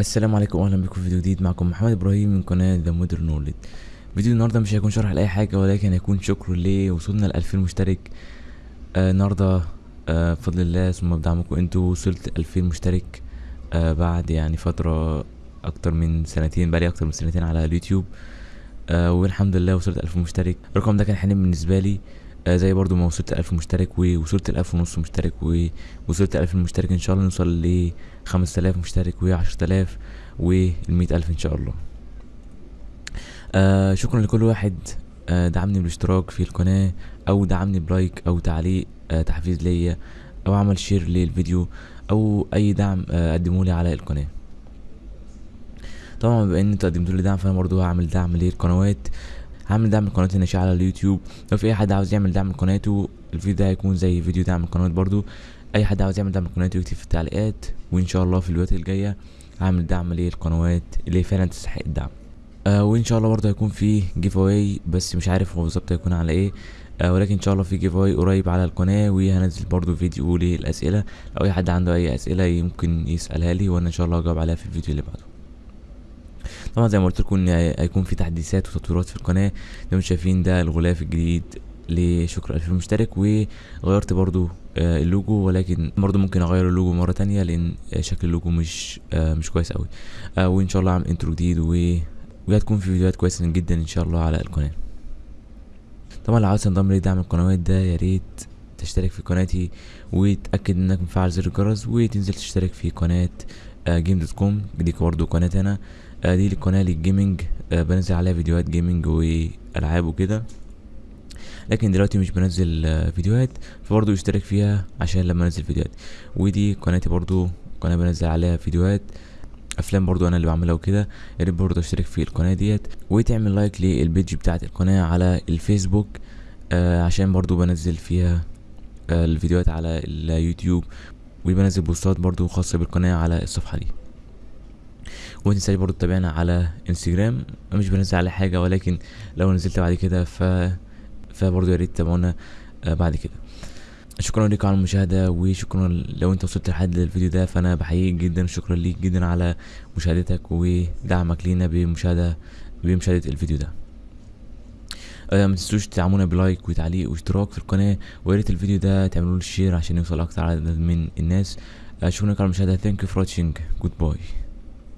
السلام عليكم واهلا بكم في فيديو جديد. معكم محمد إبراهيم من قناة ذا مودرن نولد فيديو النهارده مش هيكون شرح لأي حاجة ولكن هيكون شكر ليه. وصلنا ل 2000 مشترك. آه النهارده آه بفضل الله ثم بدعمكم أنتوا. وصلت 2000 مشترك آه بعد يعني فترة أكتر من سنتين بقالي أكتر من سنتين على اليوتيوب. آه والحمد لله وصلت 1000 مشترك. الرقم ده كان حلم بالنسبة لي. زي برضو ما وصلت 1000 مشترك ووصلت 1000 ونص مشترك ووصلت ل 2000 مشترك إن شاء الله نوصل ل 5000 مشترك و 10000 وال 100000 إن شاء الله. آه شكرا لكل واحد آه دعمني بالاشتراك في القناة أو دعمني ب like أو تعليق آه تحفيز ليا أو عمل share للفيديو أو أي دعم آه قدموا لي على القناة. طبعا بما إن أنتوا قدمتوا لي دعم فأنا برضو هعمل دعم للقنوات. هعمل دعم القناة الناشئة على اليوتيوب. لو في أي حد عاوز يعمل دعم لقناته الفيديو ده هيكون زي فيديو دعم القنوات برضو. أي حد عاوز يعمل دعم لقناته يكتب في التعليقات وإن شاء الله في الفيديوهات الجاية هعمل دعم للقنوات اللي فعلا تستحق الدعم. آه وإن شاء الله برضه هيكون في giveaway بس مش عارف هو بالظبط هيكون على إيه. آه ولكن إن شاء الله في giveaway قريب على القناة وهنزل برضه فيديو للاسئله لو أي حد عنده أي أسئلة ممكن يسألها لي وأنا إن شاء الله هجاوب عليها في الفيديو اللي بعده. طبعا زي ما قلت لكم إن هيكون في تحديثات وتطويرات في القناة. زي ما شايفين ده الغلاف الجديد لشكر ألف مشترك وغيرت برضو آه اللوجو ولكن برضو ممكن أغير اللوجو مرة تانية لأن شكل اللوجو مش آه مش كويس قوي آه وإن شاء الله اعمل intro جديد و وهتكون في فيديوهات كويسة جدا إن شاء الله على القناة. طبعا لو عاوز تنضم لدعم القنوات ده يا ريت تشترك في قناتي وتأكد إنك مفعل زر الجرس وتنزل تشترك في قناة جيم دوت كوم دي برضو قناة أنا. دي القناة لل gaming. بنزل عليها فيديوهات gaming والعاب وكده. لكن دلوقتي مش بنزل فيديوهات فبرضه اشترك فيها عشان لما انزل فيديوهات. ودي قناتي برضه قناة بنزل عليها فيديوهات أفلام برضو أنا اللي بعملها وكده. يا ريت برضو اشترك في القناة ديت وتعمل like لل page بتاعت القناة على الفيسبوك. آه عشان برضو بنزل فيها آه الفيديوهات على اليوتيوب. وبنزل بوستات برضو خاصة بالقناة على الصفحة دي. ومتنساش برضو تتابعنا على انستجرام. مش بنزل على حاجة ولكن لو نزلت بعد كده ف فبرضو يا ريت تتابعونا آه بعد كده. شكرا لكم على المشاهدة وشكرا لو انت وصلت لحد الفيديو ده فأنا بحييك جدا شكرا ليك جدا على مشاهدتك ودعمك لينا بمشاهدة بمشاهدة الفيديو ده. آه ما تنسوش تدعمونا ب like وتعليق واشتراك في القناة ويا ريت الفيديو ده تعملوا له شير عشان يوصل أكتر عدد من الناس. آه شكرا لكم على المشاهدة. Thank you for watching. Goodbye.